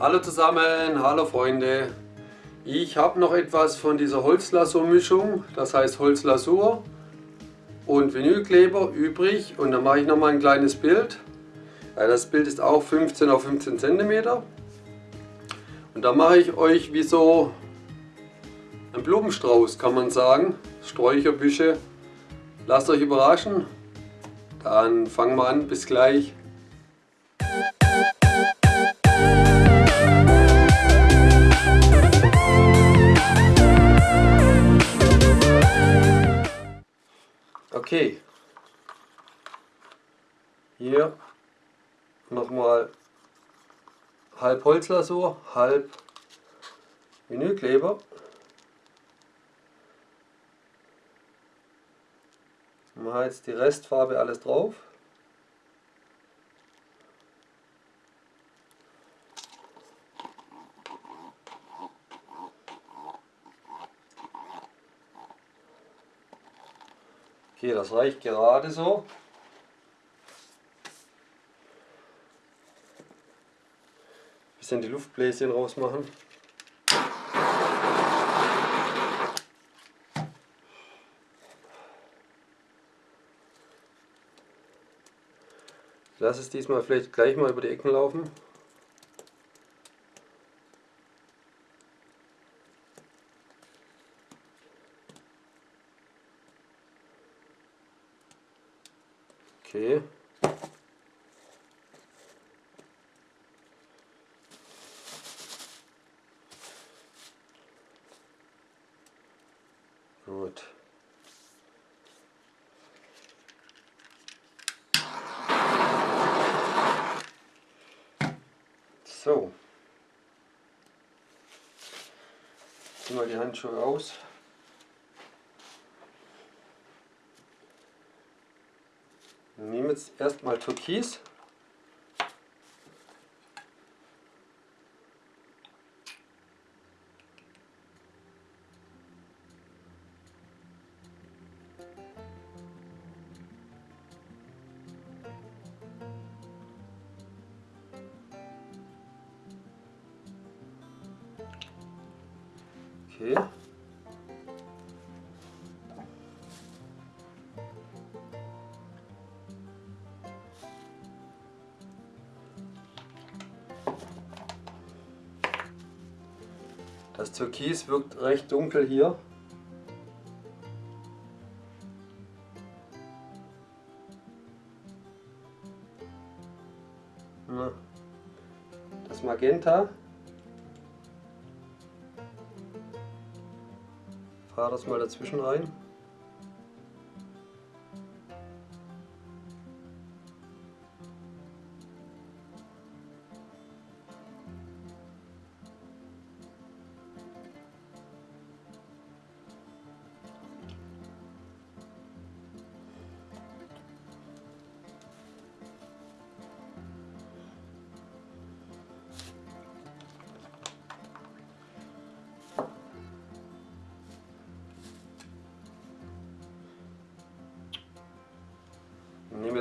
Hallo zusammen, hallo Freunde. Ich habe noch etwas von dieser Holzlasurmischung, das heißt Holzlasur und Vinylkleber übrig und dann mache ich noch mal ein kleines Bild. Das Bild ist auch 15 auf 15 cm und da mache ich euch wie so ein Blumenstrauß kann man sagen, Sträucherbüsche. Lasst euch überraschen, dann fangen wir an, bis gleich. Okay, hier nochmal halb Holzlasur, halb Vinylkleber. Machen jetzt die Restfarbe alles drauf. Okay, das reicht gerade so. Bisschen die Luftbläschen rausmachen. Lass es diesmal vielleicht gleich mal über die Ecken laufen. Okay. Gut. So. Ziehen wir die Handschuhe aus. Nehme jetzt erstmal Türkis. Okay. Das Türkis wirkt recht dunkel hier. Das Magenta. Fahre das mal dazwischen rein.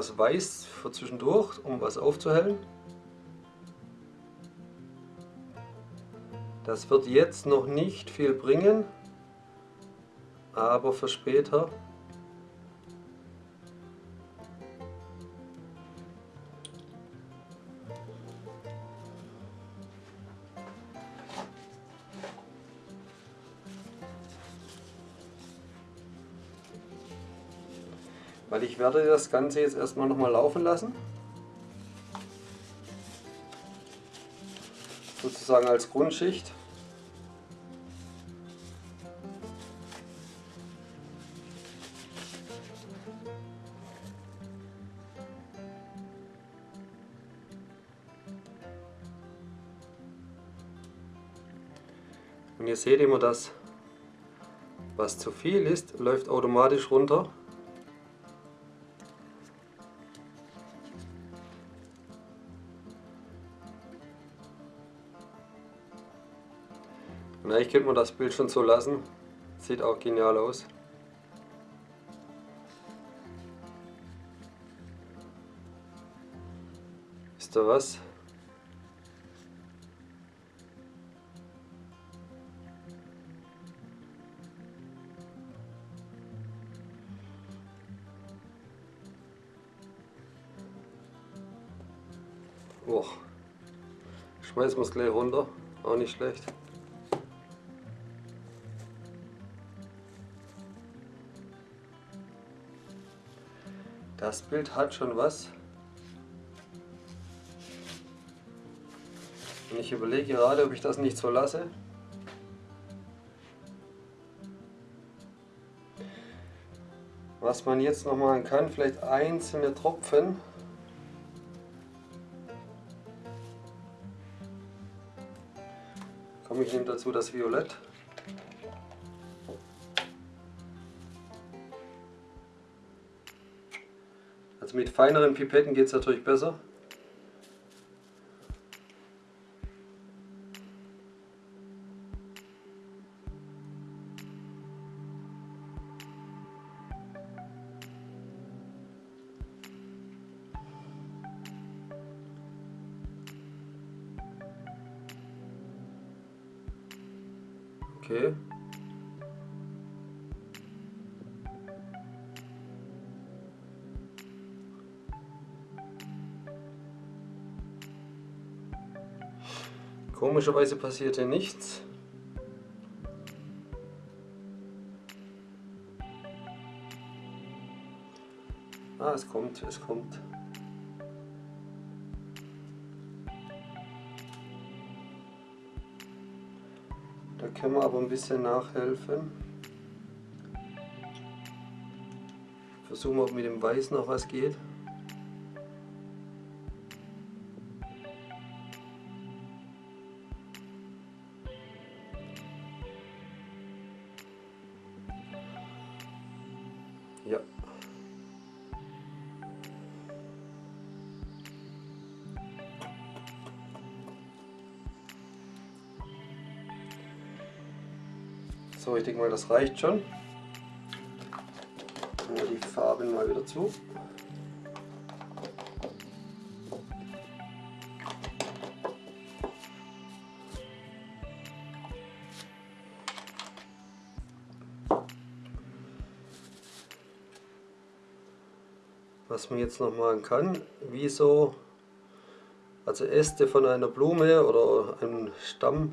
Das Weiß für zwischendurch, um was aufzuhellen. Das wird jetzt noch nicht viel bringen, aber für später. Weil ich werde das Ganze jetzt erstmal nochmal laufen lassen. Sozusagen als Grundschicht. Und ihr seht immer, dass was zu viel ist, läuft automatisch runter. Eigentlich könnte man das Bild schon so lassen. Sieht auch genial aus. Wisst ihr was? Och. Schmeißen wir es gleich runter, auch nicht schlecht. Das Bild hat schon was. Und ich überlege gerade, ob ich das nicht so lasse. Was man jetzt noch machen kann, vielleicht einzelne Tropfen. Komme ich nehme dazu das Violett. Also mit feineren Pipetten geht es natürlich besser. Okay. Komischerweise passiert hier nichts. Ah, es kommt, es kommt. Da können wir aber ein bisschen nachhelfen. Versuchen wir, ob mit dem Weiß noch was geht. Ja. So, ich denke mal, das reicht schon. Wir die Farben mal wieder zu. Was man jetzt noch machen kann, wie so, also Äste von einer Blume oder einem Stamm?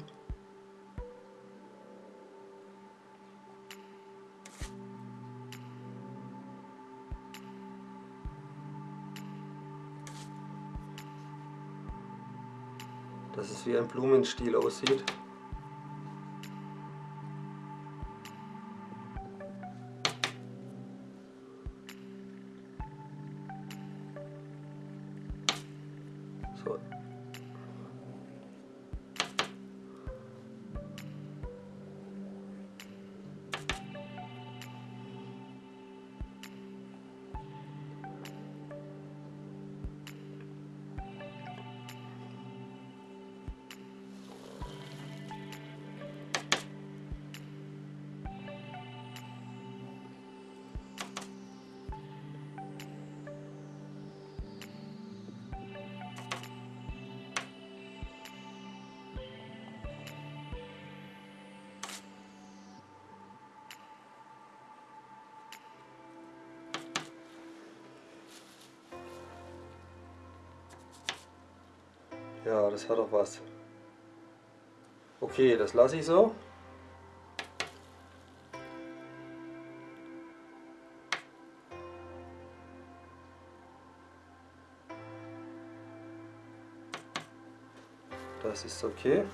Dass es wie ein Blumenstiel aussieht. Ja, das hat doch was. Okay, das lasse ich so. Das ist okay.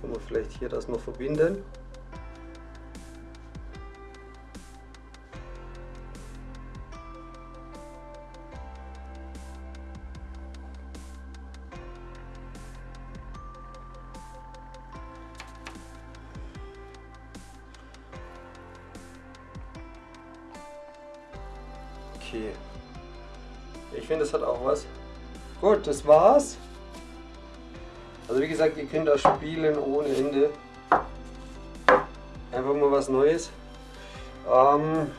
Können wir vielleicht hier das noch verbinden. Okay. Ich finde, es hat auch was. Gut, das war's. Also wie gesagt, ihr könnt da spielen ohne Ende. Einfach mal was Neues. Ähm,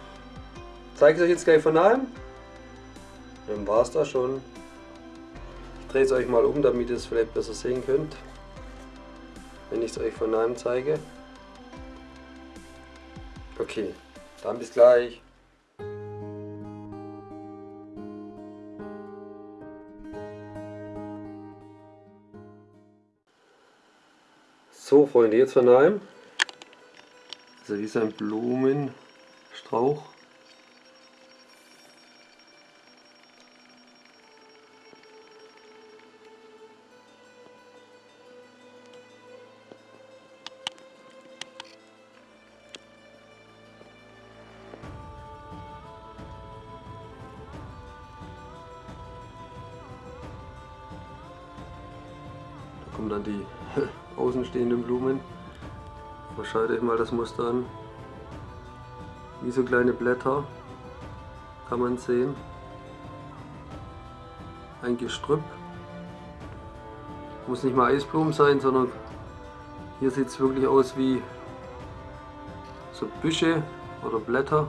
zeige ich euch jetzt gleich von nahem. Dann war es da schon. Ich drehe es euch mal um, damit ihr es vielleicht besser sehen könnt. Wenn ich es euch von nahem zeige. Okay, dann bis gleich. Freunde, jetzt von einem. Also hier ist ein Blumenstrauch. kommen dann die außenstehenden Blumen. Schaut euch mal das Muster an. Wie so kleine Blätter kann man sehen. Ein Gestrüpp. Muss nicht mal Eisblumen sein, sondern hier sieht es wirklich aus wie so Büsche oder Blätter.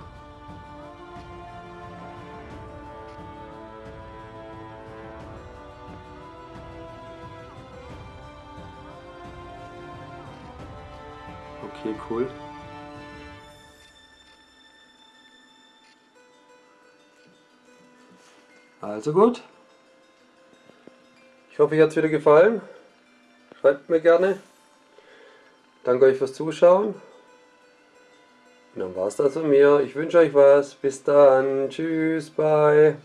Okay, cool. Also gut. Ich hoffe, euch hat es wieder gefallen. Schreibt mir gerne. Danke euch fürs Zuschauen. Und dann war es das von mir. Ich wünsche euch was. Bis dann. Tschüss. Bye.